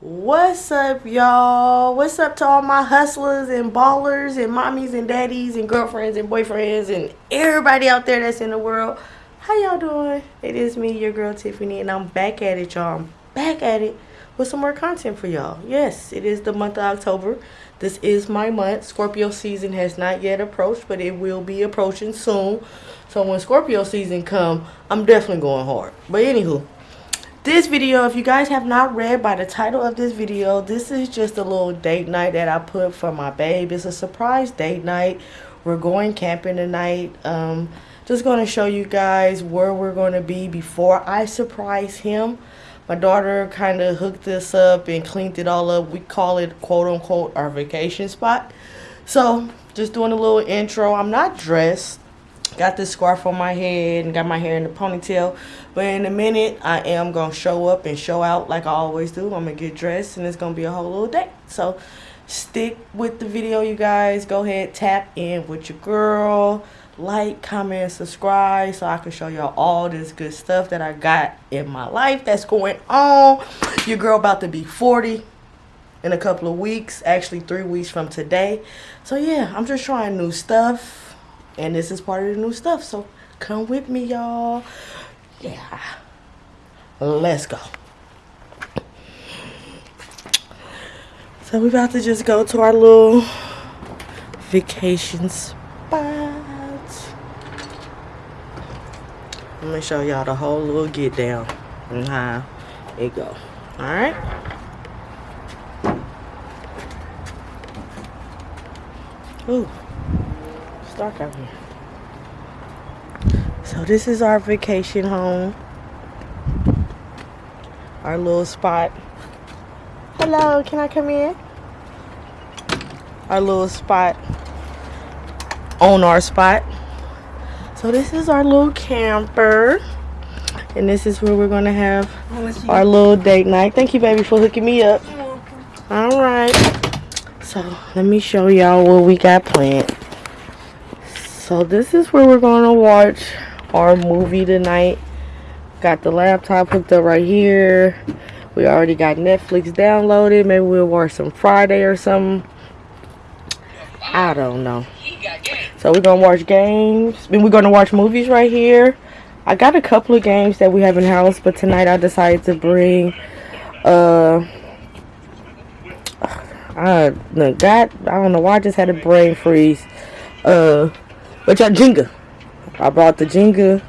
What's up, y'all? What's up to all my hustlers and ballers and mommies and daddies and girlfriends and boyfriends and everybody out there that's in the world? How y'all doing? It is me, your girl Tiffany, and I'm back at it, y'all. I'm back at it with some more content for y'all. Yes, it is the month of October. This is my month. Scorpio season has not yet approached, but it will be approaching soon. So when Scorpio season come, I'm definitely going hard. But anywho, this video if you guys have not read by the title of this video this is just a little date night that i put for my babe. It's a surprise date night. We're going camping tonight. Um just going to show you guys where we're going to be before i surprise him. My daughter kind of hooked this up and cleaned it all up. We call it quote unquote our vacation spot. So just doing a little intro. I'm not dressed got this scarf on my head and got my hair in the ponytail. But in a minute i am gonna show up and show out like i always do. I'm gonna get dressed and it's gonna be a whole little day. So stick with the video you guys. Go ahead tap in with your girl. Like comment subscribe so i can show y'all all this good stuff that i got in my life that's going on. Your girl about to be 40 in a couple of weeks actually three weeks from today. So yeah i'm just trying new stuff and this is part of the new stuff so come with me y'all. Yeah. Let's go. So we're about to just go to our little vacation spot. Let me show y'all the whole little get down and how it go. All right? Ooh dark out here. So this is our vacation home. Our little spot. Hello, can I come in? Our little spot on our spot. So this is our little camper. And this is where we're going to have our little date night. Thank you, baby, for hooking me up. All right. So let me show y'all what we got planned so this is where we're going to watch our movie tonight. Got the laptop hooked up right here. We already got netflix downloaded. Maybe we'll watch some friday or something. I don't know. So we're gonna watch games. Then we're gonna watch movies right here. I got a couple of games that we have in house but tonight i decided to bring uh I, got I don't know why I just had a brain freeze. Uh, but y'all Jenga. I brought the Jenga,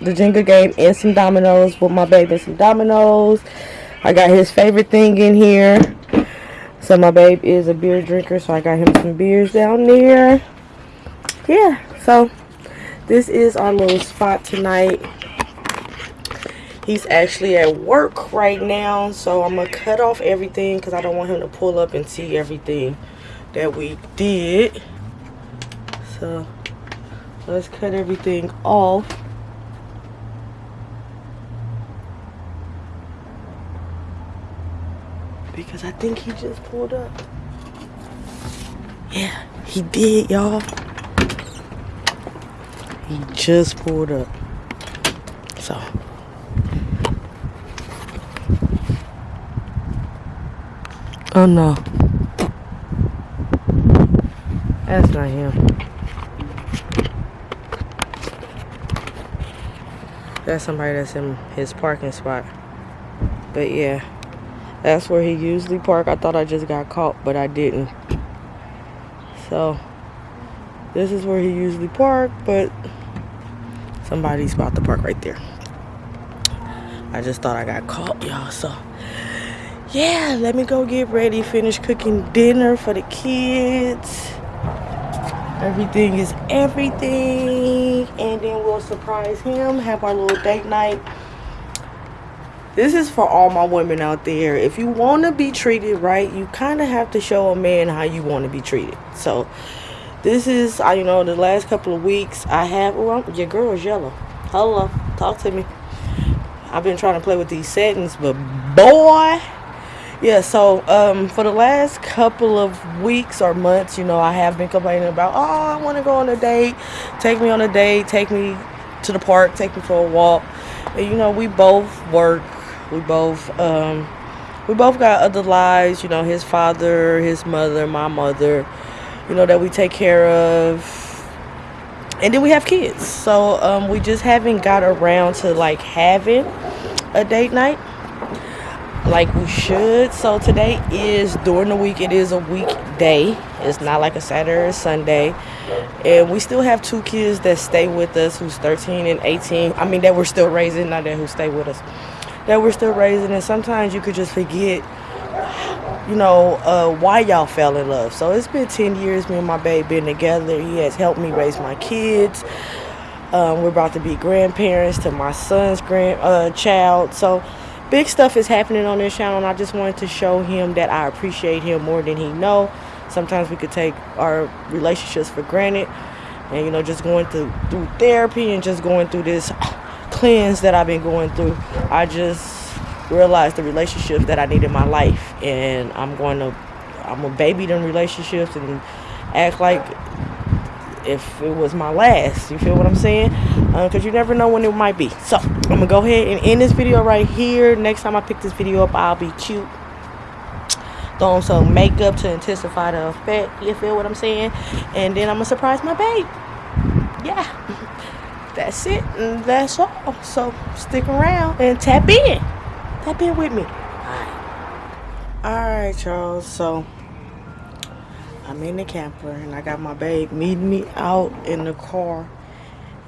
the Jenga game and some dominoes with my baby some dominoes. I got his favorite thing in here. So my babe is a beer drinker, so I got him some beers down there. Yeah, so this is our little spot tonight. He's actually at work right now, so I'm going to cut off everything because I don't want him to pull up and see everything that we did. So let's cut everything off. Because I think he just pulled up. Yeah he did y'all. He just pulled up. So. Oh no. That's not him That's somebody that's in his parking spot. But yeah, that's where he usually park. I thought I just got caught, but I didn't. So, this is where he usually park, but somebody's about to park right there. I just thought I got caught, y'all. So, yeah, let me go get ready, finish cooking dinner for the kids. Everything is everything. And then we'll surprise him, have our little date night. This is for all my women out there. If you want to be treated right, you kind of have to show a man how you want to be treated. So, this is, I you know, the last couple of weeks I have, oh, well, your girl yellow. Hello, talk to me. I've been trying to play with these settings, but boy, yeah so um for the last couple of weeks or months you know i have been complaining about oh i want to go on a date. Take me on a date. Take me to the park. Take me for a walk. And you know we both work. We both um we both got other lives, you know, his father, his mother, my mother, you know, that we take care of. And then we have kids. So um, we just haven't got around to like having a date night like we should. So today is during the week, it is a weekday. It's not like a Saturday or Sunday. And we still have two kids that stay with us who's 13 and 18. I mean, that we're still raising, not that who stay with us. That we're still raising. And sometimes you could just forget, you know, uh, why y'all fell in love. So it's been 10 years, me and my babe been together. He has helped me raise my kids. Um, we're about to be grandparents to my son's grand uh, child. So big stuff is happening on this channel and I just wanted to show him that I appreciate him more than he know. Sometimes we could take our relationships for granted and you know just going through through therapy and just going through this cleanse that I've been going through. I just realized the relationships that I need in my life and I'm going to I'm a baby them relationships and act like if it was my last. You feel what I'm saying? Because uh, you never know when it might be. So, I'm going to go ahead and end this video right here. Next time I pick this video up, I'll be cute. Throwing some makeup to intensify the effect. You feel what I'm saying? And then I'm to surprise my babe. Yeah. That's it. And that's all. So, stick around and tap in. Tap in with me. All right, y'all. So, I'm in the camper and I got my babe meeting me out in the car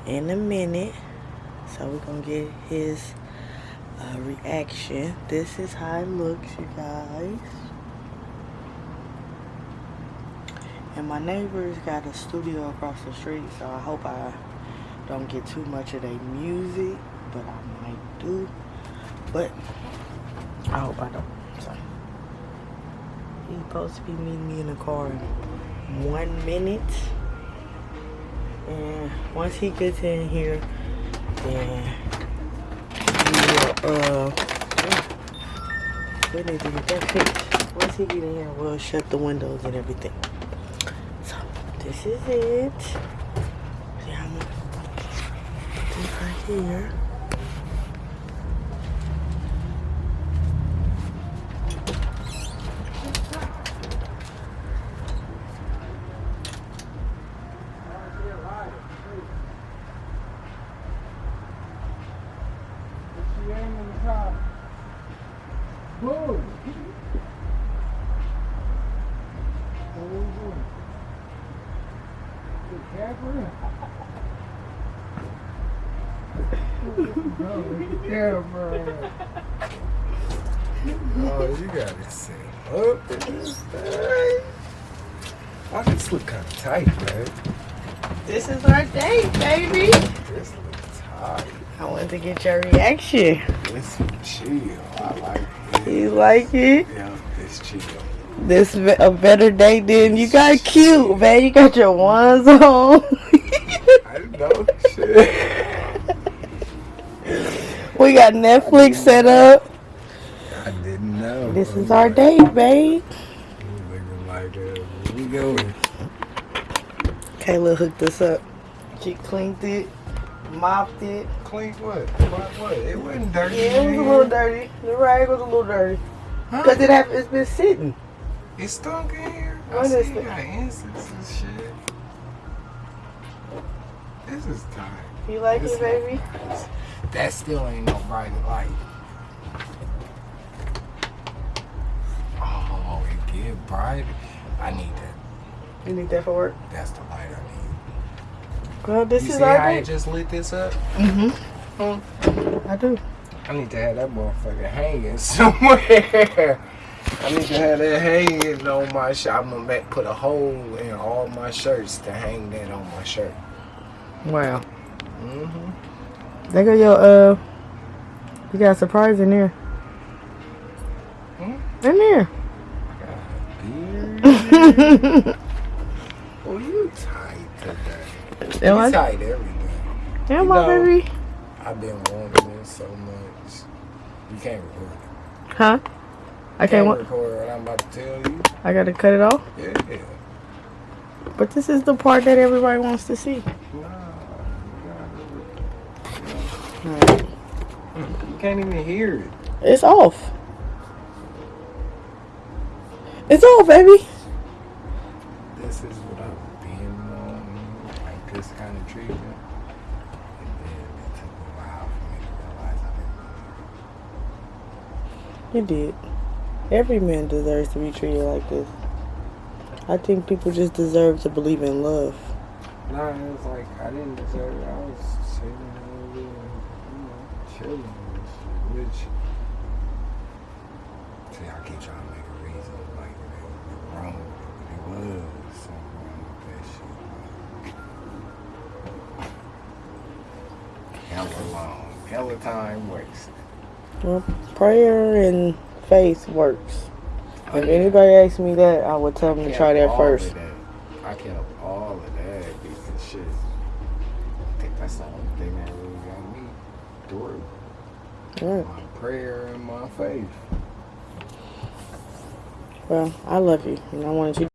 in a minute. So we're gonna get his uh, reaction. This is how it looks, you guys. And my neighbors got a studio across the street, so I hope I don't get too much of their music, but I might do. But I hope I don't. He's supposed to be meeting me in the car in one minute. And once he gets in here, then we will, uh, we need to get that fixed. Once he get in here, we'll shut the windows and everything. So, this is it. See, I'm gonna this right here. Camera. oh, you got it set up in this thing. Oh, this look kind of tight, man. This is our date, baby. This look tight. I wanted to get your reaction. This chill. I like it. You like it? Yeah, it's chill. This a better date than you got cute, man. You got your ones on. I know shit. We got Netflix set up. I didn't know. This is our date, babe. Looking like we going. Kayla hooked us up. She cleaned it, mopped it. Cleaned what? what? It wasn't dirty. Yeah, it was a little dirty. The rag was a little dirty. Huh? Cause it have, it's been sitting. It stunk in here. What I see you got incense and shit. This is tight. You like this it, baby? Nice. That still ain't no bright light. Oh, it get bright. I need that. You need that for work? That's the light I need. Well, this you is see our how day. I just lit this up? Mm-hmm. Mm, I do. I need to have that motherfucker hanging somewhere. I need to have that hanging on my shirt. I'm gonna make, put a hole in all my shirts to hang that on my shirt. Wow. Mm-hmm. They got your uh you got a surprise in there. Hmm? In there. oh, you tight today. Am you tight every day. Am I, baby? I've been wanting this so much. You can't record it. Huh? I can't, can't record what I'm about to tell you. I gotta cut it off? Yeah. But this is the part that everybody wants to see. Nah. You can't even hear it. It's off. It's off, baby. This kind of treatment. It took a while for me to realize I didn't You did. Every man deserves to be treated like this. I think people just deserve to believe in love. No, it was like I didn't deserve it. I was sitting over there, you know, chilling and shit. Which, see, I keep trying to make a reason like it ain't wrong. But it was something wrong with that shit. Hella long, hella time wasted. Well, prayer and faith works. Oh, If yeah. anybody asks me that, I would tell them to try that first. that. I kept all of that because shit. I think that's the only thing that really got me through. Right. My prayer and my faith. Well, I love you, and I wanted you